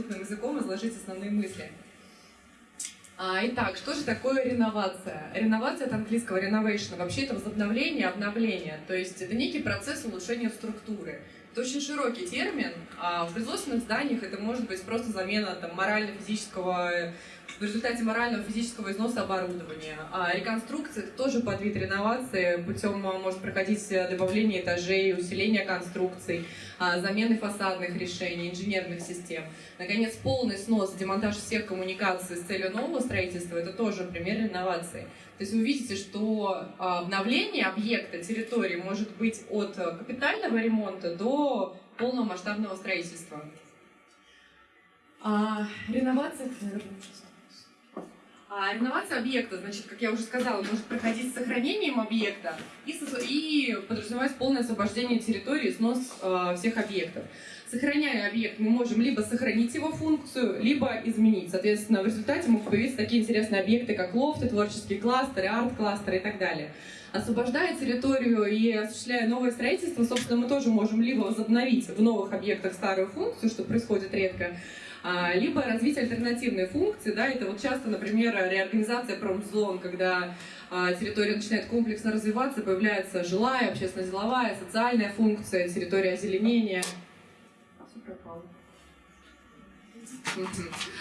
доступным языком изложить основные мысли. А, итак, что же такое реновация? Реновация от английского renovation. Вообще это возобновление, обновление. То есть это некий процесс улучшения структуры. Это очень широкий термин. А в производственных зданиях это может быть просто замена там, морально-физического в результате морального физического износа оборудования. А реконструкция это тоже под вид реновации, путем а, может проходить добавление этажей, усиление конструкций, а, замены фасадных решений, инженерных систем. Наконец, полный снос, демонтаж всех коммуникаций с целью нового строительства – это тоже пример реновации. То есть вы видите, что а, обновление объекта, территории может быть от капитального ремонта до полного масштабного строительства. А, реновация, а реновация объекта, значит, как я уже сказала, может проходить с сохранением объекта и, и подразумевать полное освобождение территории, снос э, всех объектов. Сохраняя объект, мы можем либо сохранить его функцию, либо изменить. Соответственно, в результате могут появиться такие интересные объекты, как лофты, творческие кластеры, арт-кластеры и так далее. Освобождая территорию и осуществляя новое строительство, собственно, мы тоже можем либо возобновить в новых объектах старую функцию, что происходит редко, а, либо развить альтернативные функции, да, это вот часто, например, реорганизация промзон, когда а, территория начинает комплексно развиваться, появляется жилая, общественно-деловая, социальная функция, территория озеленения. Все пропало.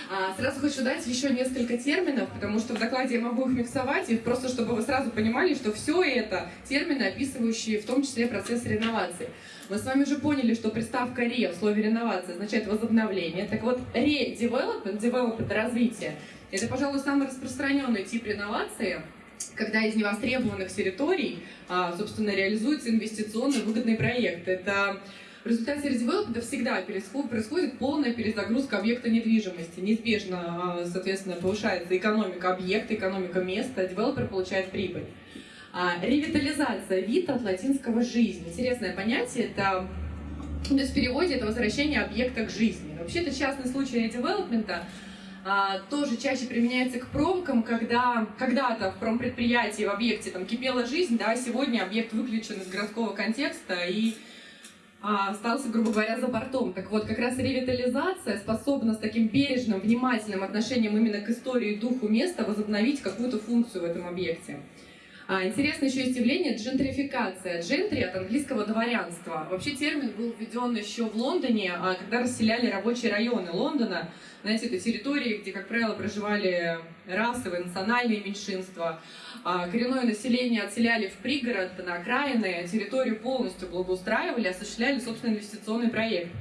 А, сразу хочу дать еще несколько терминов, потому что в докладе я могу их миксовать, и просто чтобы вы сразу понимали, что все это термины, описывающие в том числе процесс реновации. Мы с вами уже поняли, что приставка «ре» в слове «реновация» означает возобновление. Так вот, «ре-development», «development» — развитие. Это, пожалуй, самый распространенный тип реновации, когда из невостребованных территорий, а, собственно, реализуется инвестиционно выгодный проект. Это в результате редевелопмента всегда происходит полная перезагрузка объекта недвижимости. Неизбежно, а, соответственно, повышается экономика объекта, экономика места, девелопер получает прибыль. А, ревитализация, вид от латинского «жизнь». Интересное понятие, это то есть в переводе это возвращение объекта к жизни. Вообще это частный случай редевелопмента, а, тоже чаще применяется к промкам, когда когда-то в промпредприятии, в объекте там кипела жизнь, да, сегодня объект выключен из городского контекста и а, остался, грубо говоря, за бортом. Так вот, как раз ревитализация способна с таким бережным, внимательным отношением именно к истории духу места возобновить какую-то функцию в этом объекте. А, интересно еще есть явление джентрификация. Джентри от английского дворянства. Вообще термин был введен еще в Лондоне, а, когда расселяли рабочие районы Лондона. Знаете, это территории, где, как правило, проживали расовые, национальные меньшинства. А, коренное население отселяли в пригород, на окраины, территорию полностью благоустраивали, осуществляли собственный инвестиционный проект.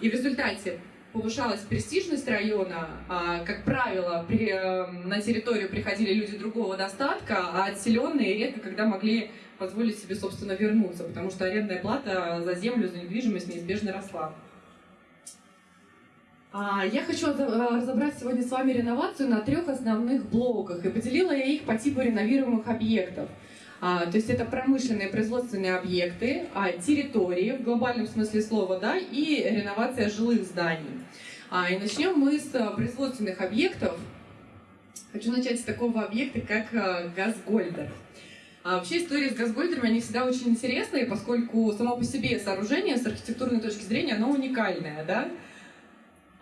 И в результате повышалась престижность района, а, как правило, при, э, на территорию приходили люди другого достатка, а отселенные редко когда могли позволить себе, собственно, вернуться, потому что арендная плата за землю, за недвижимость неизбежно росла. А, я хочу разобрать сегодня с вами реновацию на трех основных блоках, и поделила я их по типу реновируемых объектов. А, то есть это промышленные производственные объекты, а, территории в глобальном смысле слова, да, и реновация жилых зданий. А, и начнем мы с а, производственных объектов. Хочу начать с такого объекта, как а, Газгольдер. А вообще история с газгольдерами, они всегда очень интересные, поскольку само по себе сооружение с архитектурной точки зрения, оно уникальное, да?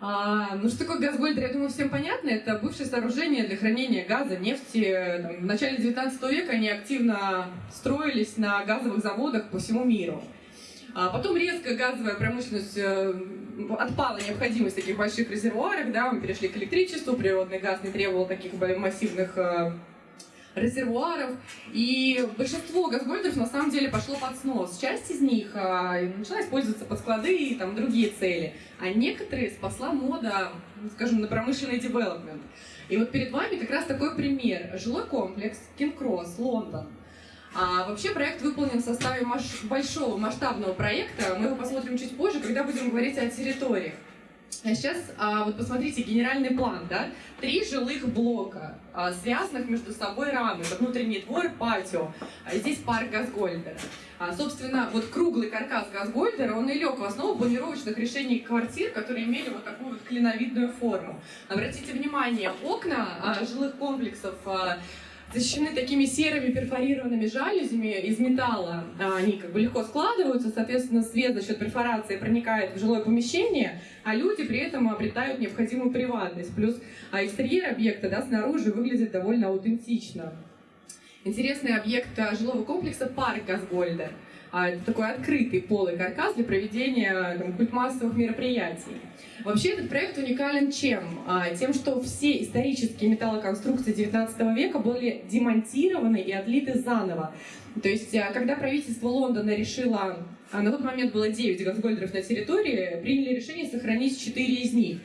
А, ну, что такое газгольдер, я думаю, всем понятно. Это бывшее сооружение для хранения газа, нефти. Там, в начале 19 века они активно строились на газовых заводах по всему миру. А потом резко газовая промышленность э, отпала необходимость таких больших резервуаров, да, мы перешли к электричеству, природный газ не требовал таких массивных э, резервуаров. И большинство газгольдеров на самом деле пошло под снос. Часть из них а, начала использоваться под склады и там, другие цели. А некоторые спасла мода, скажем, на промышленный девелопмент. И вот перед вами как раз такой пример. Жилой комплекс Кинг-Кросс, Лондон. А вообще проект выполнен в составе маш большого масштабного проекта. Мы его посмотрим чуть позже, когда будем говорить о территориях. А сейчас а, вот посмотрите генеральный план, да? Три жилых блока, а, связанных между собой. Это внутренний двор, патио. А здесь парк Газгольдера. А, собственно, вот круглый каркас Газгольдера, он и лег в основу планировочных решений квартир, которые имели вот такую вот клиновидную форму. Обратите внимание, окна а, жилых комплексов а, защищены такими серыми перфорированными жалюзями из металла. Они как бы легко складываются, соответственно, свет за счет перфорации проникает в жилое помещение, а люди при этом обретают необходимую приватность. Плюс а экстерьер объекта да, снаружи выглядит довольно аутентично. Интересный объект а, жилого комплекса парк Газгольда. А, такой открытый полый каркас для проведения там, культмассовых мероприятий. Вообще этот проект уникален чем? А, тем, что все исторические металлоконструкции 19 века были демонтированы и отлиты заново. То есть, когда правительство Лондона решило, на тот момент было 9 газгольдеров на территории, приняли решение сохранить 4 из них.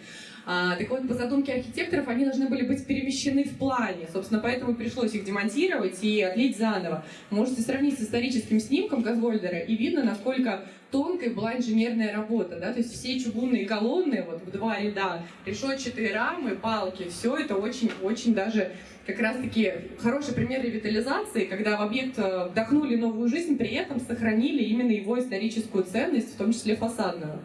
А, так вот, по задумке архитекторов, они должны были быть перемещены в плане. Собственно, поэтому пришлось их демонтировать и отлить заново. Можете сравнить с историческим снимком Газгольдера, и видно, насколько тонкой была инженерная работа. Да? То есть все чугунные колонны вот в два ряда, решетчатые рамы, палки, все это очень-очень даже как раз-таки хороший пример ревитализации, когда в объект э, вдохнули новую жизнь, при этом сохранили именно его историческую ценность, в том числе фасадную.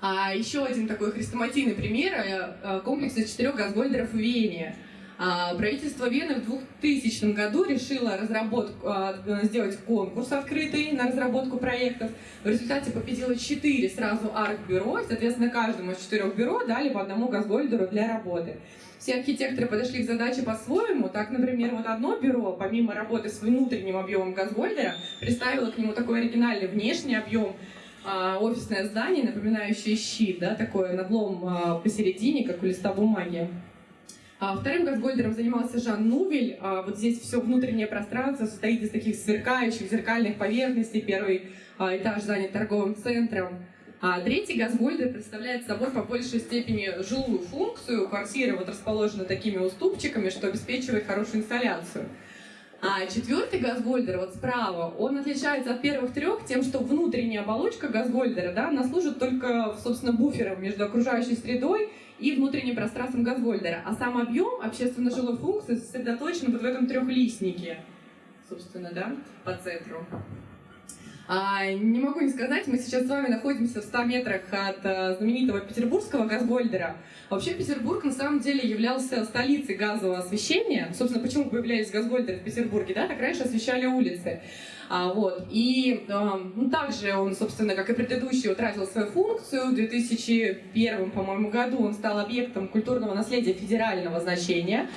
А еще один такой хрестоматийный пример э, э, комплекса четырех газгольдеров в Вене. А, правительство Вены в 2000 году решило разработку, а, сделать конкурс открытый на разработку проектов. В результате победило четыре сразу арт-бюро, соответственно, каждому из четырех бюро дали по одному газгольдеру для работы. Все архитекторы подошли к задаче по-своему. Так, например, вот одно бюро, помимо работы с внутренним объемом газгольдера, представило к нему такой оригинальный внешний объем, офисное здание, напоминающее щит, да, такое надлом а, посередине, как у листа бумаги. А вторым газгольдером занимался Жан Нувель. А, вот здесь все внутреннее пространство состоит из таких сверкающих зеркальных поверхностей. Первый а, этаж занят торговым центром. А третий газгольдер представляет собой по большей степени жилую функцию. Квартира вот расположена такими уступчиками, что обеспечивает хорошую инсталляцию. А четвертый газгольдер, вот справа, он отличается от первых трех тем, что внутренняя оболочка газгольдера, да, она служит только, собственно, буфером между окружающей средой и внутренним пространством газгольдера. А сам объем общественно-жилой функции сосредоточен вот в этом трехлистнике, собственно, да, по центру. А, не могу не сказать, мы сейчас с вами находимся в 100 метрах от а, знаменитого петербургского газгольдера. Вообще Петербург на самом деле являлся столицей газового освещения. Собственно, почему появлялись газгольдеры в Петербурге, да? Так раньше освещали улицы. А, вот. И а, ну, также он, собственно, как и предыдущий, утратил свою функцию. В 2001, по-моему, году он стал объектом культурного наследия федерального значения.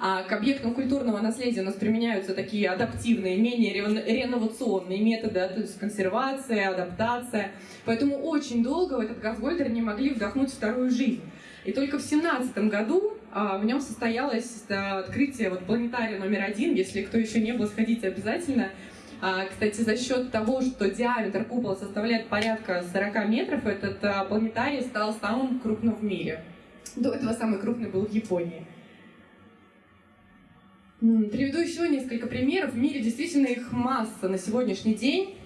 А к объектам культурного наследия у нас применяются такие адаптивные, менее реновационные методы, то есть консервация, адаптация. Поэтому очень долго в этот газгольдер не могли вдохнуть вторую жизнь. И только в 2017 году а, в нем состоялось открытие вот, планетария номер один. Если кто еще не был, сходите обязательно. А, кстати, за счет того, что диаметр купола составляет порядка 40 метров, этот а, планетарий стал самым крупным в мире. До этого самый крупный был в Японии. Приведу еще несколько примеров. В мире действительно их масса на сегодняшний день.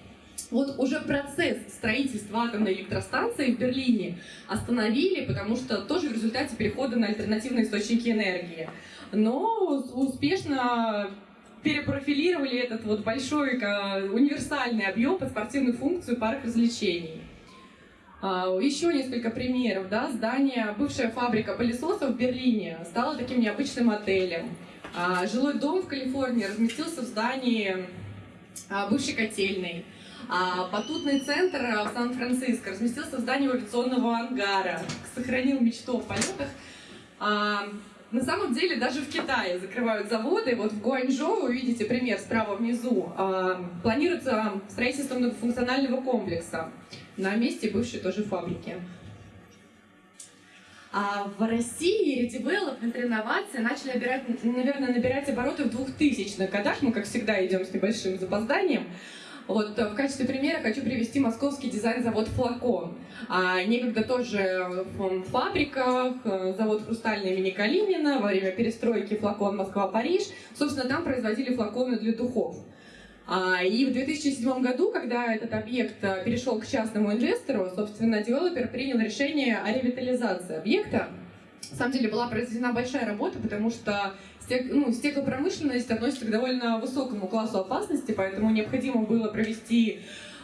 Вот уже процесс строительства атомной электростанции в Берлине остановили, потому что тоже в результате перехода на альтернативные источники энергии. Но успешно перепрофилировали этот вот большой универсальный объем под спортивную функцию парк развлечений. А, еще несколько примеров. Да? Здание, бывшая фабрика пылесосов в Берлине стала таким необычным отелем. А, жилой дом в Калифорнии разместился в здании а, бывшей котельной. А батутный центр в Сан-Франциско разместился в здании авиационного ангара. Сохранил мечту о полетах. А, на самом деле даже в Китае закрывают заводы. Вот в Гуанчжоу, вы видите пример справа внизу, а, планируется строительство многофункционального комплекса на месте бывшей тоже фабрики. А в России редевелопмент реновации начали набирать, наверное, набирать обороты в 2000-х годах. Мы, как всегда, идем с небольшим запозданием. Вот в качестве примера хочу привести московский дизайн-завод «Флакон». А, некогда тоже в фабриках, э, завод «Хрустальный» имени Калинина, во время перестройки «Флакон Москва-Париж». Собственно, там производили флаконы для духов. А, и в 2007 году, когда этот объект э, перешел к частному инвестору, собственно, девелопер принял решение о ревитализации объекта. На самом деле была произведена большая работа, потому что ну, стеклопромышленность относится к довольно высокому классу опасности, поэтому необходимо было провести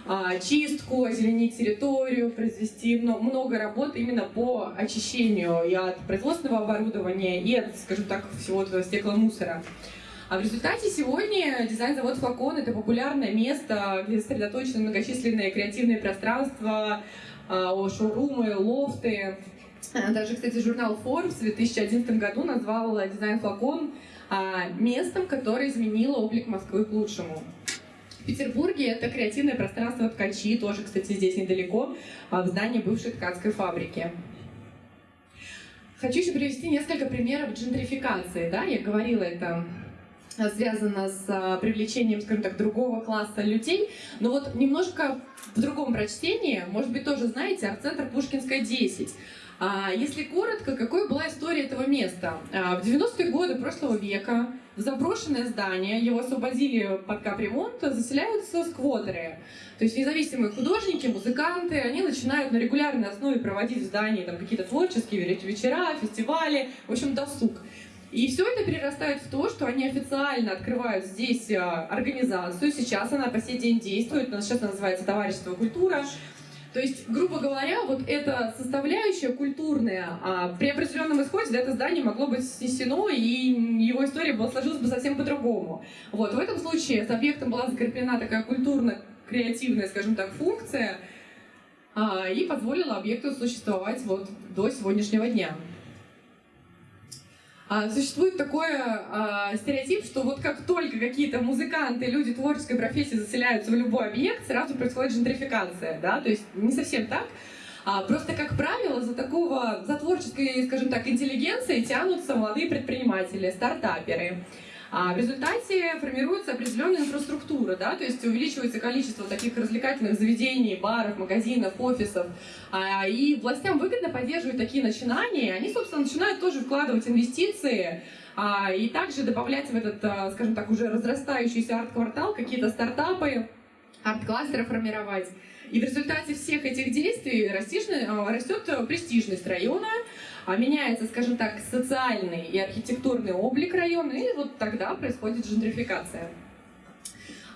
а, чистку, озеленить территорию, произвести много работ именно по очищению и от производственного оборудования, и от, скажем так, всего этого стекломусора. А в результате сегодня дизайн-завод «Флакон» — это популярное место, где сосредоточены многочисленные креативные пространства, а, шоурумы, лофты. Даже, кстати, журнал Forbes в 2011 году назвал дизайн «Флакон» местом, которое изменило облик Москвы к лучшему. Петербурге это креативное пространство ткачи, тоже, кстати, здесь недалеко, а, в здании бывшей ткацкой фабрики. Хочу еще привести несколько примеров джентрификации. Да? Я говорила, это связано с а, привлечением, скажем так, другого класса людей. Но вот немножко в другом прочтении, может быть, тоже знаете, арт-центр Пушкинская 10. А, если коротко, какой была история этого места? В 90-е годы прошлого века заброшенное здание, его освободили под капремонт, заселяются сквотеры. То есть независимые художники, музыканты, они начинают на регулярной основе проводить в здании там, какие-то творческие вечера, фестивали, в общем, досуг. И все это перерастает в то, что они официально открывают здесь а, организацию. Сейчас она по сей день действует. Сейчас она называется «Товарищество культура». То есть, грубо говоря, вот эта составляющая культурная, а, при определенном исходе это здание могло быть снесено, и его история была, сложилась бы совсем по-другому. Вот, в этом случае с объектом была закреплена такая культурно-креативная, скажем так, функция, а, и позволила объекту существовать вот до сегодняшнего дня. А, существует такой а, стереотип, что вот как только какие-то музыканты, люди творческой профессии заселяются в любой объект, сразу происходит джентрификация, да, то есть не совсем так. А, просто, как правило, за такого, за творческой, скажем так, интеллигенцией тянутся молодые предприниматели, стартаперы. А в результате формируется определенная инфраструктура, да, то есть увеличивается количество таких развлекательных заведений, баров, магазинов, офисов. А, и властям выгодно поддерживать такие начинания. Они, собственно, начинают тоже вкладывать инвестиции а, и также добавлять в этот, скажем так, уже разрастающийся арт-квартал какие-то стартапы, арт-кластеры формировать. И в результате всех этих действий растет престижность района, меняется, скажем так, социальный и архитектурный облик района, и вот тогда происходит джентрификация.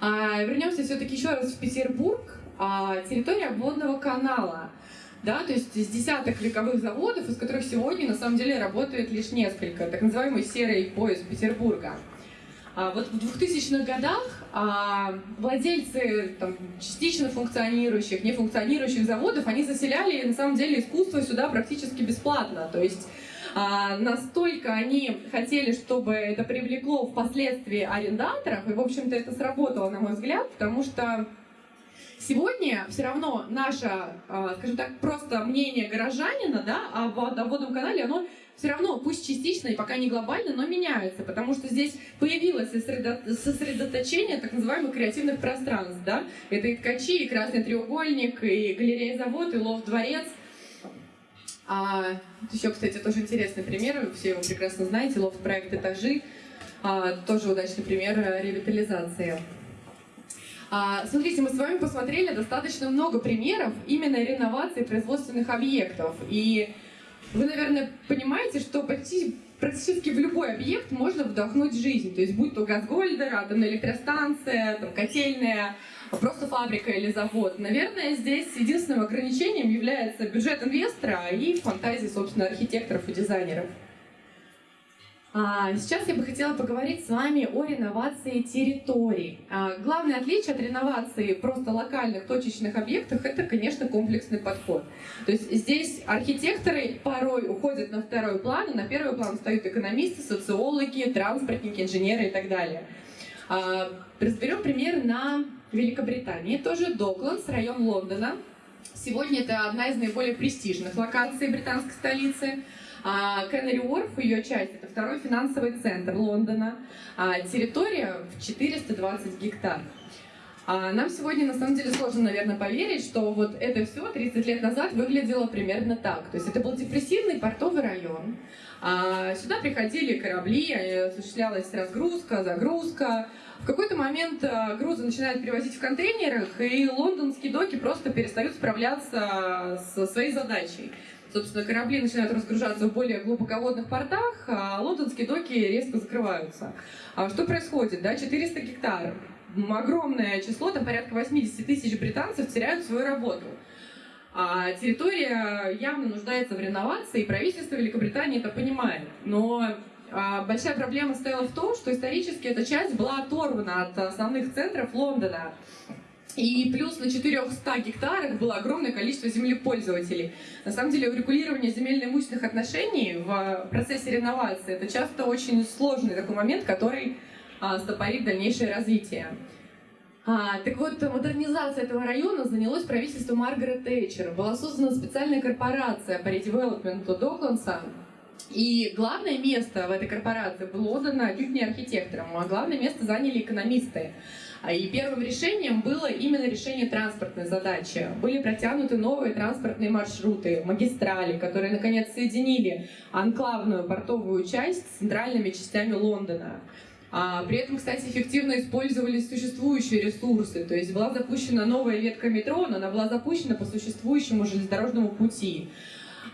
А, вернемся все-таки еще раз в Петербург. А, территория водного канала. Да, то есть из десяток вековых заводов, из которых сегодня на самом деле работает лишь несколько, так называемый серый пояс Петербурга. А вот в 2000-х годах а, владельцы там, частично функционирующих, нефункционирующих заводов, они заселяли на самом деле искусство сюда практически бесплатно. То есть а, настолько они хотели, чтобы это привлекло впоследствии арендаторов, и, в общем-то, это сработало, на мой взгляд, потому что Сегодня все равно наше, а, скажем так, просто мнение горожанина да, о водном канале, оно все равно, пусть частично и пока не глобально, но меняется, потому что здесь появилось сосредоточение так называемых креативных пространств. Да? Это и ткачи, и красный треугольник, и галерея-завод, и лов-дворец. А, еще, кстати, тоже интересный пример, все его прекрасно знаете, лофт-проект «Этажи», а, тоже удачный пример ревитализации. А, смотрите, мы с вами посмотрели достаточно много примеров именно реновации производственных объектов. И вы, наверное, понимаете, что почти, практически в любой объект можно вдохнуть жизнь. То есть будь то газгольдер, атомная электростанция, там, котельная, просто фабрика или завод. Наверное, здесь единственным ограничением является бюджет инвестора и фантазии, собственно, архитекторов и дизайнеров. А, сейчас я бы хотела поговорить с вами о реновации территорий. А, главное отличие от реновации просто локальных точечных объектов – это, конечно, комплексный подход. То есть здесь архитекторы порой уходят на второй план, и на первый план встают экономисты, социологи, транспортники, инженеры и так далее. А, разберем пример на Великобритании. Тоже Докландс, район Лондона. Сегодня это одна из наиболее престижных локаций британской столицы – а Кеннери Уорф, ее часть, это второй финансовый центр Лондона. А территория в 420 гектар. А нам сегодня на самом деле сложно, наверное, поверить, что вот это все 30 лет назад выглядело примерно так. То есть это был депрессивный портовый район. А сюда приходили корабли, осуществлялась разгрузка, загрузка. В какой-то момент а, грузы начинают перевозить в контейнерах, и лондонские доки просто перестают справляться со своей задачей. Собственно, корабли начинают разгружаться в более глубоководных портах, а лондонские доки резко закрываются. А что происходит? Да, 400 гектаров огромное число, там порядка 80 тысяч британцев теряют свою работу. А территория явно нуждается в реновации, и правительство Великобритании это понимает. Но большая проблема стояла в том, что исторически эта часть была оторвана от основных центров Лондона. И плюс на 400 гектарах было огромное количество землепользователей. На самом деле урегулирование земельно-имущественных отношений в процессе реновации это часто очень сложный такой момент, который а, стопорит дальнейшее развитие. А, так вот, модернизация этого района занялось правительство Маргарет Тэтчер. Была создана специальная корпорация по редевелопменту Докландса. И главное место в этой корпорации было отдано чуть не архитекторам, а главное место заняли экономисты. А, и первым решением было именно решение транспортной задачи. Были протянуты новые транспортные маршруты, магистрали, которые, наконец, соединили анклавную портовую часть с центральными частями Лондона. А, при этом, кстати, эффективно использовались существующие ресурсы. То есть была запущена новая ветка метро, но она была запущена по существующему железнодорожному пути.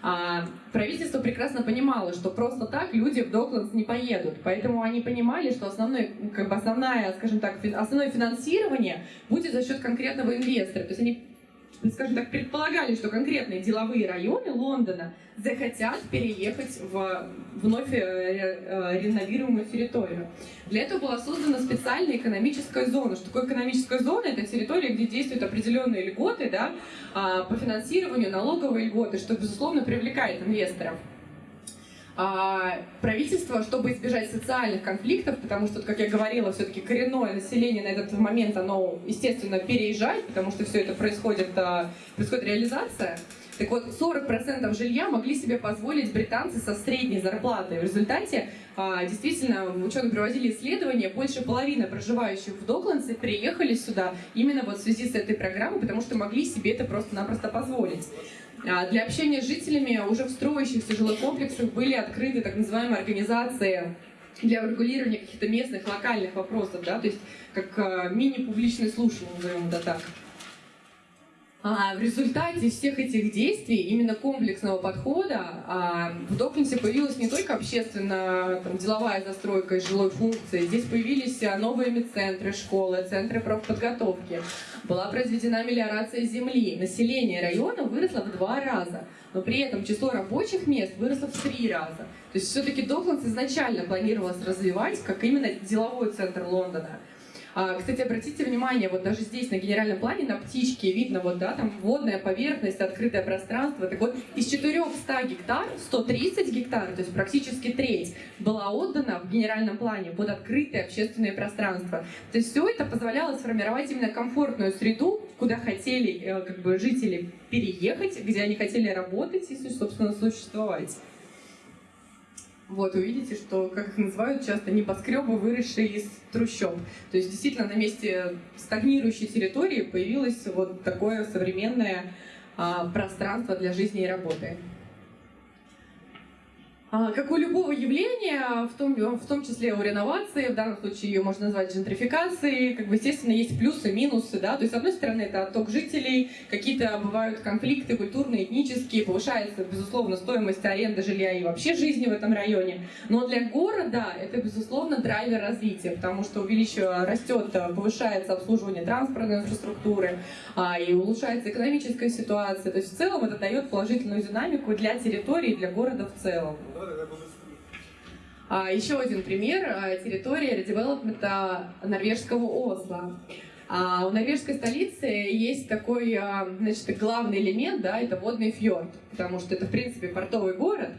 А, правительство прекрасно понимало, что просто так люди в Докландс не поедут. Поэтому они понимали, что основное, как бы основное, скажем так, основное финансирование будет за счет конкретного инвестора. То есть они скажем так, предполагали, что конкретные деловые районы Лондона захотят переехать в вновь э, э, реновируемую территорию. Для этого была создана специальная экономическая зона. Что такое экономическая зона? Это территория, где действуют определенные льготы да, а, по финансированию, налоговые льготы, что, безусловно, привлекает инвесторов. А, правительство, чтобы избежать социальных конфликтов, потому что, как я говорила, все-таки коренное население на этот момент, оно, естественно, переезжает, потому что все это происходит, а, происходит реализация. Так вот, 40% жилья могли себе позволить британцы со средней зарплатой. В результате, а, действительно, ученые проводили исследования, больше половины проживающих в Докландсе приехали сюда именно вот в связи с этой программой, потому что могли себе это просто-напросто позволить. А, для общения с жителями уже в строящихся жилых комплексах были открыты так называемые организации для регулирования каких-то местных, локальных вопросов, да, то есть как а, мини-публичные слушания, назовем это так. А в результате всех этих действий, именно комплексного подхода, а, в Доклинсе появилась не только общественная там, деловая застройка и жилой функции, здесь появились а, новые медцентры, школы, центры профподготовки. Была произведена мелиорация земли. Население района выросло в два раза, но при этом число рабочих мест выросло в три раза. То есть все-таки Доклинс изначально планировалось развивать как именно деловой центр Лондона. А, кстати, обратите внимание, вот даже здесь на генеральном плане на птичке видно вот, да, там водная поверхность, открытое пространство. Так вот, из 400 гектар 130 гектар, то есть практически треть, была отдана в генеральном плане под открытое общественное пространство. То есть все это позволяло сформировать именно комфортную среду, куда хотели э, как бы, жители переехать, где они хотели работать и, собственно, существовать. Вот, увидите, что, как их называют часто, небоскребы, выросшие из трущоб. То есть, действительно, на месте стагнирующей территории появилось вот такое современное а, пространство для жизни и работы. Как у любого явления, в том, в том числе у реновации, в данном случае ее можно назвать джентрификацией, как бы, естественно, есть плюсы, минусы, да, то есть, с одной стороны, это отток жителей, какие-то бывают конфликты культурные, этнические, повышается, безусловно, стоимость аренды жилья и вообще жизни в этом районе, но для города это, безусловно, драйвер развития, потому что увеличивается, растет, повышается обслуживание транспортной инфраструктуры, а, и улучшается экономическая ситуация, то есть, в целом, это дает положительную динамику для территории, для города в целом. А, еще один пример а, – территория редевелопмента норвежского Осло. А у норвежской столицы есть такой, а, значит, главный элемент, да, это водный фьорд, потому что это, в принципе, портовый город,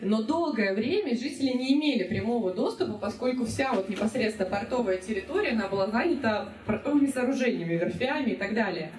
но долгое время жители не имели прямого доступа, поскольку вся вот непосредственно портовая территория, она была занята портовыми сооружениями, верфями и так далее.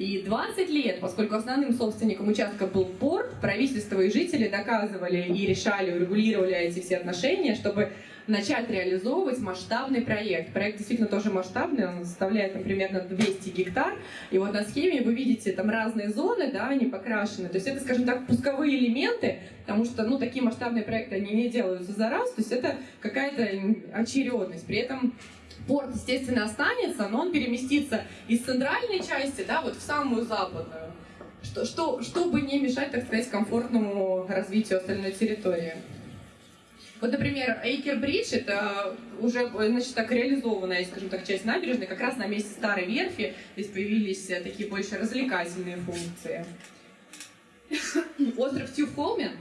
И 20 лет, поскольку основным собственником участка был порт, правительство и жители доказывали и решали, урегулировали эти все отношения, чтобы начать реализовывать масштабный проект. Проект действительно тоже масштабный, он составляет там, примерно 200 гектар. И вот на схеме вы видите там разные зоны, да, они покрашены. То есть это, скажем так, пусковые элементы, потому что ну, такие масштабные проекты, они не делаются за раз, то есть это какая-то очередность. При этом порт, естественно, останется, но он переместится из центральной части да, вот в самую западную, что, что, чтобы не мешать, так сказать, комфортному развитию остальной территории. Вот, например, Эйкер Бридж, это уже, значит, так реализованная, скажем так, часть набережной, как раз на месте старой верфи, здесь появились э, такие больше развлекательные функции. Остров Тюфолмен,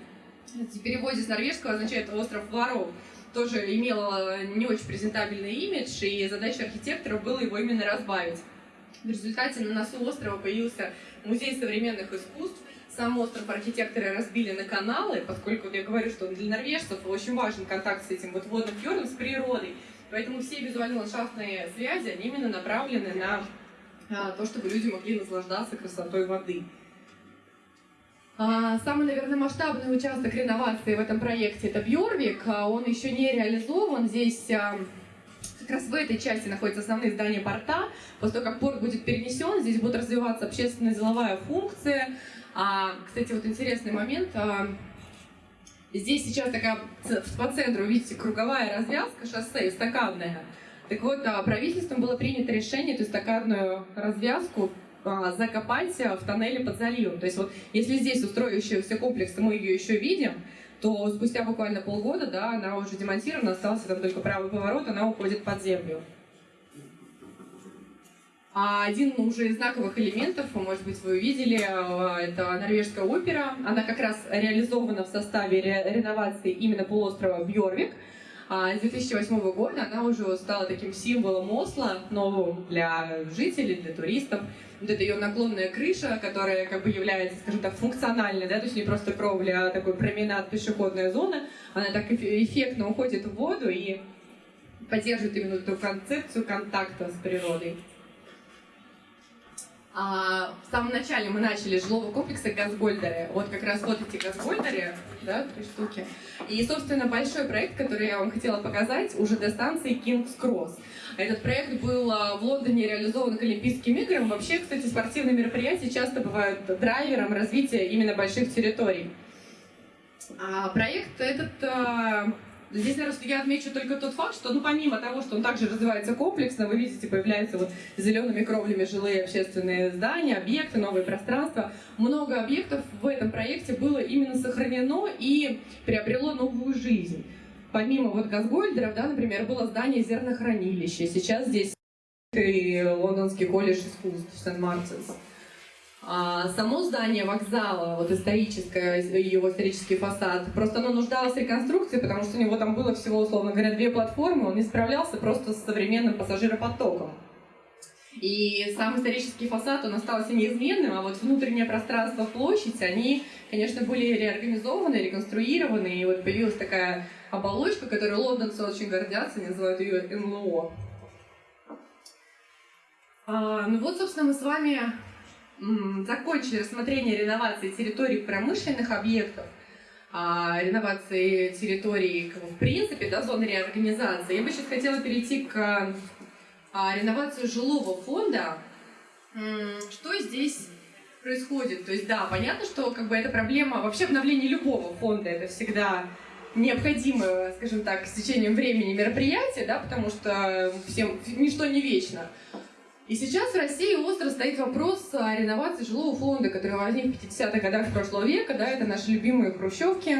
в переводе с норвежского означает «остров воров», тоже имел э, не очень презентабельный имидж, и задача архитектора было его именно разбавить. В результате на носу острова появился музей современных искусств, сам остров архитекторы разбили на каналы, поскольку я говорю, что для норвежцев очень важен контакт с этим вот водным фьордом, с природой. Поэтому все визуально-ландшафтные связи, они именно направлены на а, то, чтобы люди могли наслаждаться красотой воды. А, самый, наверное, масштабный участок реновации в этом проекте – это Бьорвик. А, он еще не реализован. Здесь как раз в этой части находятся основные здания порта. После того, как порт будет перенесен, здесь будет развиваться общественная деловая функция, а, кстати, вот интересный момент. А, здесь сейчас такая по центру, видите, круговая развязка шоссе, эстакадная. Так вот, а, правительством было принято решение эту эстакадную развязку а, закопать в тоннеле под заливом. То есть вот если здесь устроившийся комплекс, мы ее еще видим, то спустя буквально полгода, да, она уже демонтирована, остался там только правый поворот, она уходит под землю. А один уже из знаковых элементов, может быть, вы увидели, э, это норвежская опера. Она как раз реализована в составе реновации именно полуострова Бьорвик. А с 2008 года она уже стала таким символом Осло, новым для жителей, для туристов. Вот это ее наклонная крыша, которая как бы является, скажем так, функциональной, да, то есть не просто кровля, а такой променад, пешеходная зона. Она так эффектно уходит в воду и поддерживает именно эту концепцию контакта с природой. А, в самом начале мы начали жилого комплекса Газгольдеры. Вот как раз вот эти Газгольдеры, да, три штуки. И, собственно, большой проект, который я вам хотела показать, уже до станции King's Cross. Этот проект был а, в Лондоне реализован к Олимпийским играм. Вообще, кстати, спортивные мероприятия часто бывают драйвером развития именно больших территорий. А проект этот а, Здесь, наверное, я отмечу только тот факт, что, ну, помимо того, что он также развивается комплексно, вы видите, появляются вот зелеными кровлями жилые общественные здания, объекты, новые пространства. Много объектов в этом проекте было именно сохранено и приобрело новую жизнь. Помимо вот Газгольдеров, да, например, было здание зернохранилища. Сейчас здесь и Лондонский колледж искусств Сент-Мартинс. А само здание вокзала, вот историческое, его исторический фасад, просто оно нуждалось в реконструкции, потому что у него там было всего, условно говоря, две платформы, он не справлялся просто с современным пассажиропотоком. И сам исторический фасад, он остался неизменным, а вот внутреннее пространство, площадь, они, конечно, были реорганизованы, реконструированы, и вот появилась такая оболочка, которой лондонцы очень гордятся, называют ее НЛО. А, ну вот, собственно, мы с вами закончили рассмотрение реновации территорий промышленных объектов, а, реновации территорий в принципе, да, зоны реорганизации, я бы сейчас хотела перейти к а, реновации жилого фонда. Что здесь происходит? То есть, да, понятно, что как бы эта проблема, вообще обновление любого фонда, это всегда необходимое, скажем так, с течением времени мероприятие, да, потому что всем ничто не вечно. И сейчас в России остро стоит вопрос о реновации жилого фонда, который возник в 50-х годах прошлого века. Да, это наши любимые хрущевки.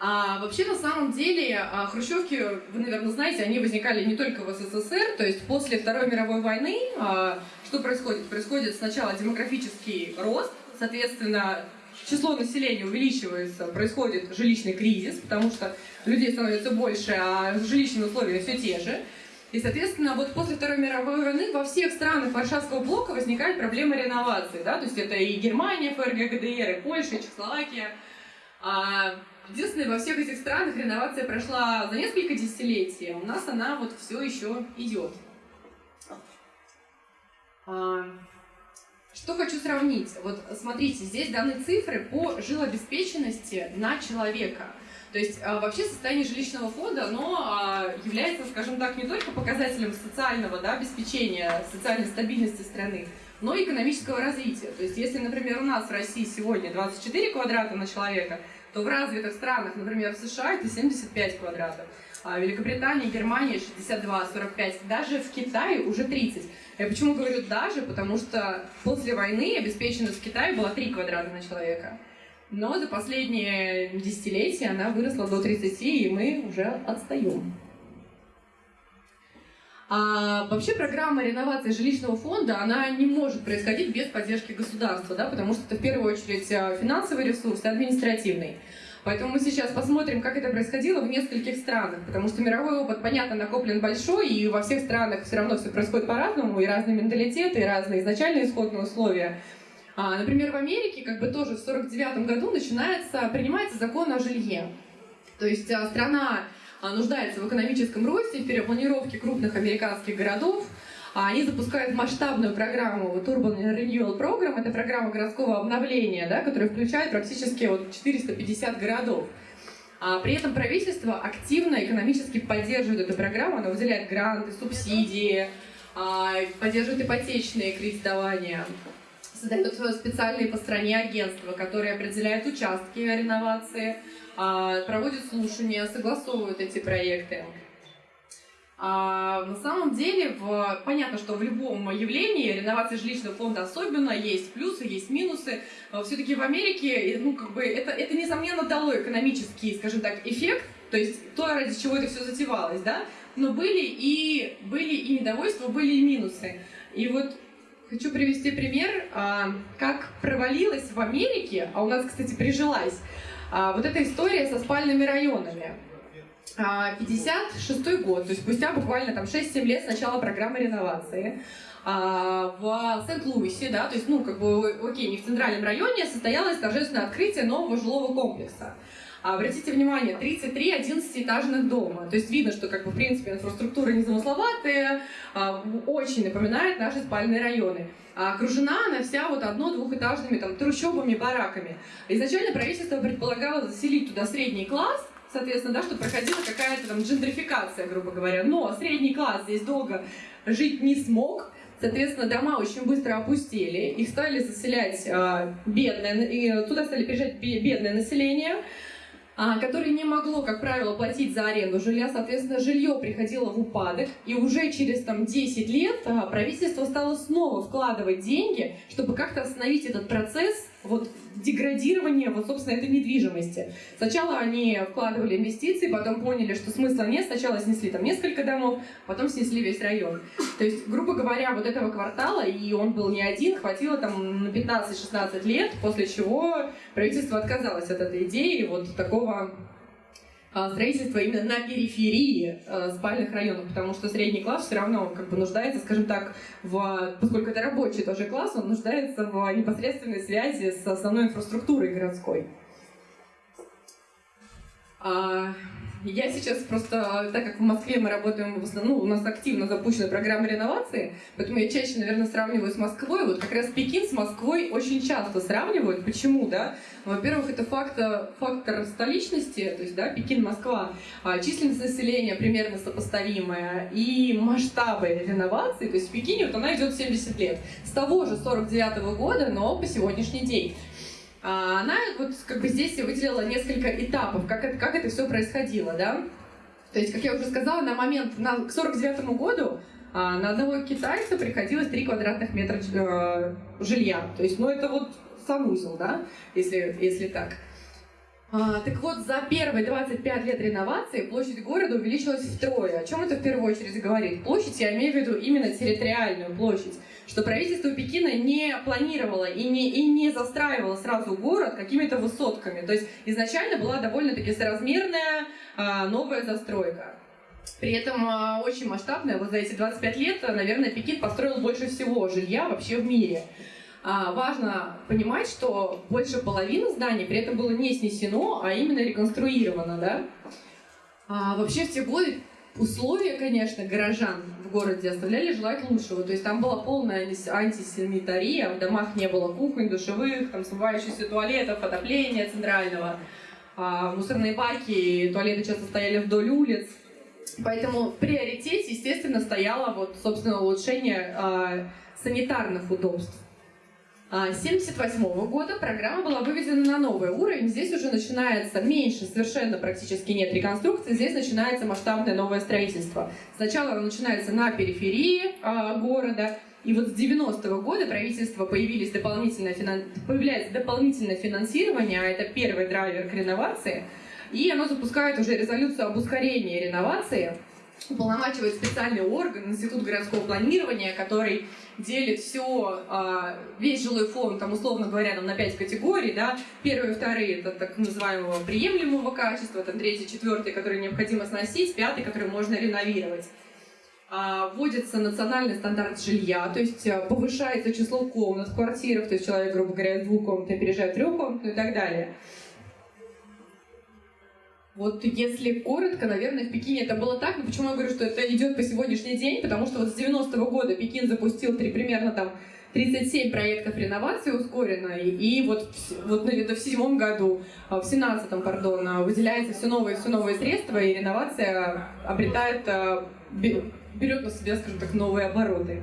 А вообще, на самом деле, а, хрущевки, вы, наверное, знаете, они возникали не только в СССР, то есть после Второй мировой войны а, что происходит? Происходит сначала демографический рост, соответственно, число населения увеличивается, происходит жилищный кризис, потому что людей становится больше, а жилищные условия все те же. И, соответственно, вот после Второй мировой войны во всех странах Варшавского блока возникает проблема реновации. Да? То есть это и Германия, ФРГ, ГДР, и Польша, и Чехословакия. А, единственное, во всех этих странах реновация прошла за несколько десятилетий, а у нас она вот все еще идет. А, что хочу сравнить? Вот смотрите, здесь даны цифры по жилобеспеченности на человека – то есть а, вообще состояние жилищного фонда, оно а, является, скажем так, не только показателем социального да, обеспечения, социальной стабильности страны, но и экономического развития. То есть если, например, у нас в России сегодня 24 квадрата на человека, то в развитых странах, например, в США это 75 квадратов. А в Великобритании, Германии 62, 45, даже в Китае уже 30. Я почему говорю даже? Потому что после войны обеспеченность в Китае была 3 квадрата на человека. Но за последние десятилетия она выросла до 30, и мы уже отстаем. А вообще программа реновации жилищного фонда, она не может происходить без поддержки государства, да, потому что это в первую очередь а, финансовый ресурс и административный. Поэтому мы сейчас посмотрим, как это происходило в нескольких странах, потому что мировой опыт, понятно, накоплен большой, и во всех странах все равно все происходит по-разному, и разные менталитеты, и разные изначальные исходные условия. А, например, в Америке как бы тоже в 49 году начинается, принимается закон о жилье. То есть а, страна а, нуждается в экономическом росте, в перепланировке крупных американских городов, а, они запускают масштабную программу, вот Urban Renewal Program, это программа городского обновления, да, которая включает практически вот 450 городов. А при этом правительство активно экономически поддерживает эту программу, оно выделяет гранты, субсидии, а, поддерживает ипотечные кредитования, создает специальные по стране агентства, которые определяют участки реновации, а, проводят слушания, согласовывают эти проекты. А, на самом деле, в, понятно, что в любом явлении реновации жилищного фонда особенно есть плюсы, есть минусы. Все-таки в Америке, ну, как бы, это, это несомненно дало экономический, скажем так, эффект, то есть то, ради чего это все затевалось, да, но были и, были и недовольства, были и минусы. И вот хочу привести пример, а, как провалилась в Америке, а у нас, кстати, прижилась, а, вот эта история со спальными районами. 56 а, год, то есть спустя буквально там 6-7 лет с начала программы реновации, в Сент-Луисе, да, то есть, ну, как бы, окей, не в центральном районе, состоялось торжественное открытие нового жилого комплекса. Обратите внимание, 33 11-этажных дома. То есть видно, что, как бы, в принципе, инфраструктура незамысловатая, очень напоминает наши спальные районы. А окружена она вся вот одно-двухэтажными там трущобами, бараками. Изначально правительство предполагало заселить туда средний класс, соответственно, да, чтобы проходила какая-то там джентрификация, грубо говоря. Но средний класс здесь долго жить не смог, Соответственно, дома очень быстро опустели, их стали заселять э, бедное, и туда стали приезжать бедное население, которое не могло, как правило, платить за аренду жилья. Соответственно, жилье приходило в упадок, и уже через там, 10 лет э, правительство стало снова вкладывать деньги, чтобы как-то остановить этот процесс вот деградирование вот, собственно, этой недвижимости. Сначала они вкладывали инвестиции, потом поняли, что смысла нет. Сначала снесли там несколько домов, потом снесли весь район. То есть, грубо говоря, вот этого квартала, и он был не один, хватило там на 15-16 лет, после чего правительство отказалось от этой идеи вот такого строительство именно на периферии э, спальных районов, потому что средний класс все равно как бы нуждается, скажем так, в, поскольку это рабочий тоже класс, он нуждается в непосредственной связи с основной инфраструктурой городской. Я сейчас просто, так как в Москве мы работаем, в основном, ну, у нас активно запущена программа реновации, поэтому я чаще, наверное, сравниваю с Москвой. Вот как раз Пекин с Москвой очень часто сравнивают. Почему, да? Во-первых, это фактор, фактор столичности, то есть, да, Пекин, Москва, а, численность населения примерно сопоставимая, и масштабы реновации, то есть в Пекине вот она идет 70 лет. С того же 49 -го года, но по сегодняшний день. А, она вот как бы здесь выделила несколько этапов, как это, как это все происходило, да. То есть, как я уже сказала, на момент, на, к 49 году а, на одного китайца приходилось 3 квадратных метра э, жилья. То есть, ну это вот санузел, да, если, если так. А, так вот, за первые 25 лет реновации площадь города увеличилась втрое. О чем это в первую очередь говорит? Площадь, я имею в виду именно территориальную площадь что правительство Пекина не планировало и не, и не застраивало сразу город какими-то высотками. То есть изначально была довольно-таки соразмерная а, новая застройка. При этом а, очень масштабная. Вот за эти 25 лет, наверное, Пекин построил больше всего жилья вообще в мире. А, важно понимать, что больше половины зданий при этом было не снесено, а именно реконструировано. Да? А, вообще в те годы условия, конечно, горожан в городе оставляли желать лучшего. То есть там была полная антисанитария, в домах не было кухонь, душевых, там смывающихся туалетов, отопления центрального. А, мусорные баки, туалеты часто стояли вдоль улиц. Поэтому в приоритете, естественно, стояло вот, собственно, улучшение а, санитарных удобств. 1978 а, года программа была выведена на новый уровень. Здесь уже начинается меньше, совершенно практически нет реконструкции. Здесь начинается масштабное новое строительство. Сначала оно начинается на периферии э, города, И вот с 90-го года правительства появились дополнительное финан... появляется дополнительное финансирование, а это первый драйвер к реновации, и оно запускает уже резолюцию об ускорении реновации, уполномачивает специальный орган, Институт городского планирования, который делит все, а, весь жилой фонд, там, условно говоря, там, на пять категорий, да, первые, вторые, это так называемого приемлемого качества, там, третий, четвертый, который необходимо сносить, пятый, который можно реновировать. А, вводится национальный стандарт жилья, то есть а, повышается число комнат в квартирах, то есть человек, грубо говоря, из двух комнат переезжает в трехкомнатную и так далее. Вот если коротко, наверное, в Пекине это было так. Но почему я говорю, что это идет по сегодняшний день? Потому что вот с 90-го года Пекин запустил три, примерно там 37 проектов реновации ускоренно, и, и вот, вот в седьмом году, а, в семнадцатом, пардон, а, выделяется все новые, все новые средства, и реновация обретает, а, берет на себя, скажем так, новые обороты.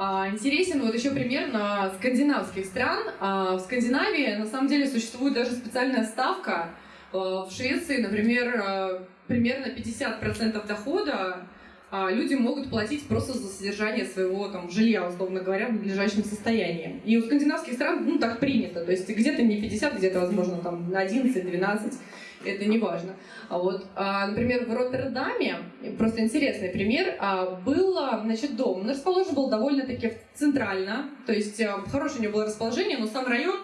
Интересен вот еще пример на скандинавских стран. В Скандинавии на самом деле существует даже специальная ставка. В Швеции, например, примерно 50% дохода а, люди могут платить просто за содержание своего там, жилья, условно говоря, в надлежащем состоянии. И у скандинавских стран ну, так принято. То есть где-то не 50, где-то, возможно, там, на 11-12 это не важно. А вот, а, например, в Роттердаме, просто интересный пример, а, был, значит, дом. Он расположен был довольно-таки центрально, то есть а, хорошее у него было расположение, но сам район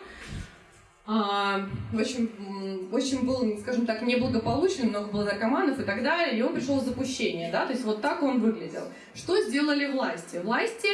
а, в общем, был, скажем так, неблагополучный, много было наркоманов и так далее, и он пришел в запущение, да, то есть вот так он выглядел. Что сделали власти? Власти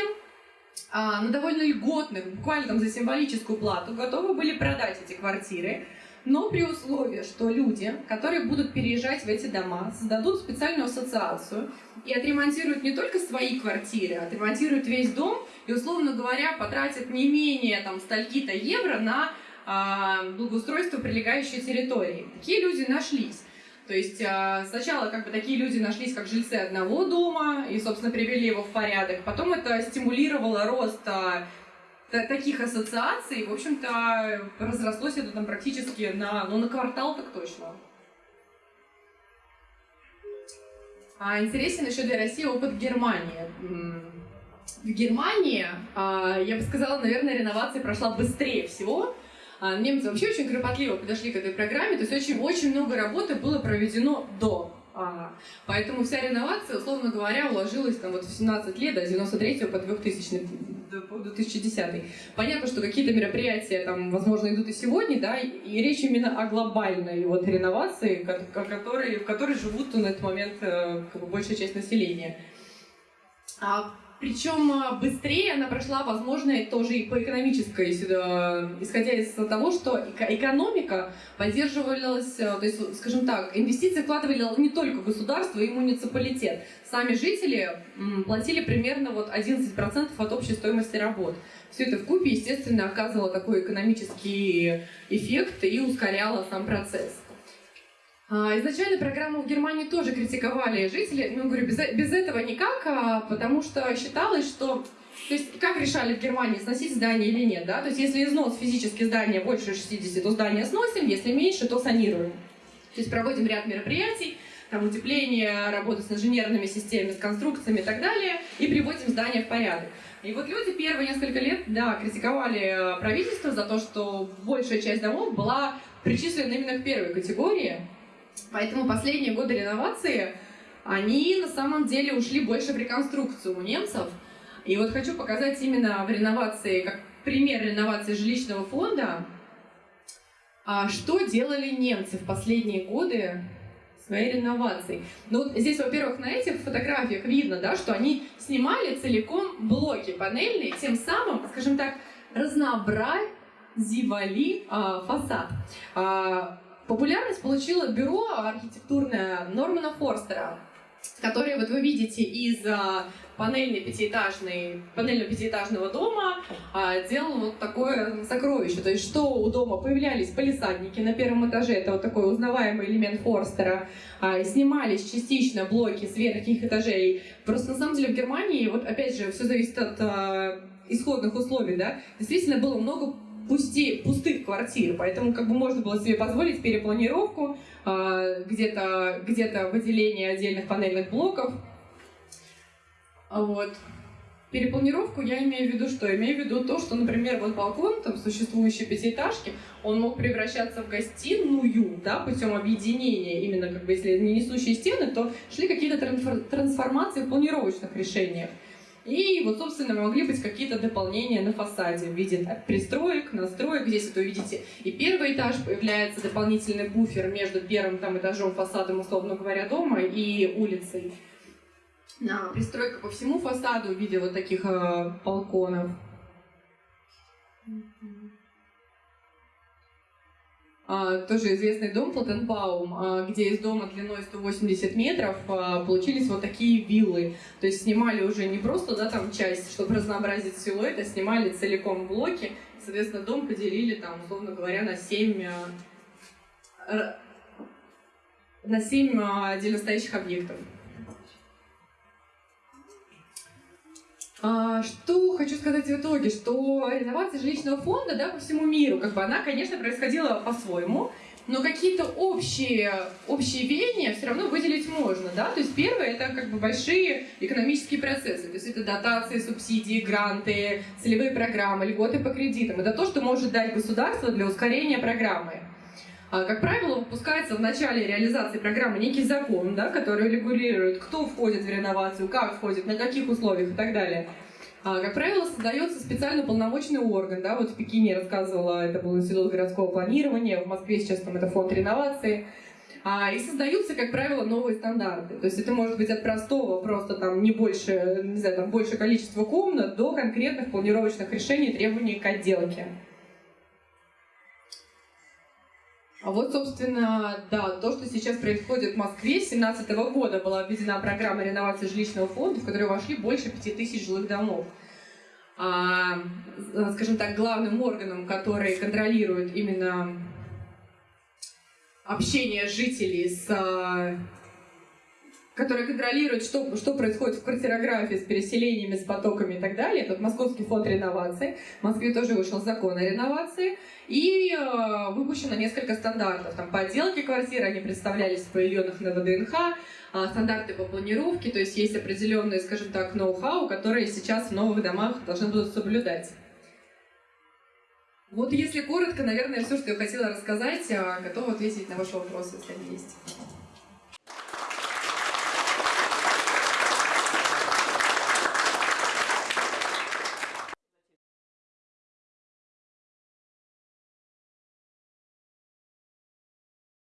а, на довольно льготных, буквально там за символическую плату, готовы были продать эти квартиры, но при условии, что люди, которые будут переезжать в эти дома, создадут специальную ассоциацию и отремонтируют не только свои квартиры, а отремонтируют весь дом и, условно говоря, потратят не менее там стольки-то евро на а, благоустройства прилегающей территории. Такие люди нашлись. То есть а, сначала как бы такие люди нашлись как жильцы одного дома и, собственно, привели его в порядок. Потом это стимулировало рост а, таких ассоциаций. В общем-то, разрослось это там практически на, ну, на квартал так точно. А интересен еще для России опыт Германии. В Германии, я бы сказала, наверное, реновация прошла быстрее всего, а, немцы вообще очень кропотливо подошли к этой программе, то есть очень-очень много работы было проведено до. А, поэтому вся реновация, условно говоря, уложилась там вот в 17 лет, до 93 по 2000 по 2010. Понятно, что какие-то мероприятия там, возможно, идут и сегодня, да, и речь именно о глобальной вот реновации, которые, в которой живут на этот момент э, как бы, большая часть населения. А причем а, быстрее она прошла, возможно, тоже и по экономической, исходя из того, что экономика поддерживалась, э, то есть, скажем так, инвестиции вкладывали не только государство и муниципалитет. Сами жители платили примерно вот 11% от общей стоимости работ. Все это в купе, естественно, оказывало такой экономический эффект и ускоряло сам процесс. А, изначально программу в Германии тоже критиковали жители, ну, говорю, без, без этого никак, а, потому что считалось, что то есть как решали в Германии, сносить здание или нет, да? То есть если износ физически здания больше 60, то здание сносим, если меньше, то санируем. То есть проводим ряд мероприятий, там утепление, работа с инженерными системами, с конструкциями и так далее, и приводим здание в порядок. И вот люди первые несколько лет, да, критиковали правительство за то, что большая часть домов была причислена именно к первой категории, Поэтому последние годы реновации, они на самом деле ушли больше в реконструкцию у немцев. И вот хочу показать именно в реновации, как пример реновации жилищного фонда, а что делали немцы в последние годы своей реновацией. Ну вот здесь, во-первых, на этих фотографиях видно, да, что они снимали целиком блоки панельные, тем самым, скажем так, разнообразивали а, фасад. А, Популярность получило бюро архитектурное Нормана Форстера, которое вот вы видите из а, панельной пятиэтажной, панельного пятиэтажного дома а, делал вот такое сокровище. То есть что у дома появлялись полисадники на первом этаже, это вот такой узнаваемый элемент Форстера, а, снимались частично блоки с верхних этажей. Просто на самом деле в Германии, вот опять же, все зависит от исходных условий, да, действительно было много пусти, пустых квартир, поэтому как бы можно было себе позволить перепланировку, э, где-то где выделение отдельных панельных блоков. Вот. Перепланировку я имею в виду что? Имею в виду то, что, например, вот балкон там существующей пятиэтажки, он мог превращаться в гостиную, да, путем объединения, именно как бы если не несущие стены, то шли какие-то трансформации в планировочных решениях. И вот, собственно, могли быть какие-то дополнения на фасаде в виде так, пристроек, настроек. Здесь это увидите. И первый этаж появляется дополнительный буфер между первым там, этажом фасадом, условно говоря, дома и улицей на пристройка по всему фасаду в виде вот таких э, балконов. А, тоже известный дом Платенбаум, а, где из дома длиной 180 метров а, получились вот такие виллы. То есть снимали уже не просто да, там часть, чтобы разнообразить силуэт, а снимали целиком блоки. Соответственно, дом поделили там, условно говоря, на 7 э, на 7 отдельно стоящих объектов. Что хочу сказать в итоге, что реновация жилищного фонда да, по всему миру, как бы она, конечно, происходила по-своему, но какие-то общие, общие веяния все равно выделить можно, да, то есть первое это как бы большие экономические процессы, то есть это дотации, субсидии, гранты, целевые программы, льготы по кредитам, это то, что может дать государство для ускорения программы. А, как правило, выпускается в начале реализации программы некий закон, да, который регулирует, кто входит в реновацию, как входит, на каких условиях и так далее. А, как правило, создается специально полномочный орган. Да, вот в Пекине рассказывала, это был Институт городского планирования, в Москве сейчас там это фонд реновации. А, и создаются, как правило, новые стандарты. То есть это может быть от простого, просто там не больше, не знаю, там больше количества комнат, до конкретных планировочных решений, требований к отделке. А вот, собственно, да, то, что сейчас происходит в Москве, с 2017 года была введена программа реновации жилищного фонда, в которую вошли больше 5000 жилых домов. А, скажем так, главным органом, который контролирует именно общение жителей с который контролирует, что, что происходит в квартирографии с переселениями, с потоками и так далее. Это Московский фонд реновации. В Москве тоже вышел закон о реновации. И э, выпущено несколько стандартов. Там, по отделке квартиры они представлялись в павильонах на ВДНХ, э, стандарты по планировке, то есть есть определенные, скажем так, ноу-хау, которые сейчас в новых домах должны будут соблюдать. Вот если коротко, наверное, все, что я хотела рассказать, готова ответить на ваши вопросы, если они есть.